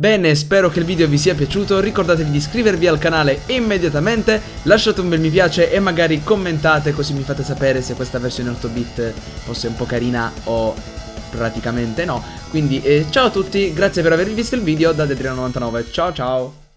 Bene, spero che il video vi sia piaciuto, ricordatevi di iscrivervi al canale immediatamente, lasciate un bel mi piace e magari commentate così mi fate sapere se questa versione 8-bit fosse un po' carina o praticamente no. Quindi eh, ciao a tutti, grazie per aver visto il video da Dedriano99, ciao ciao!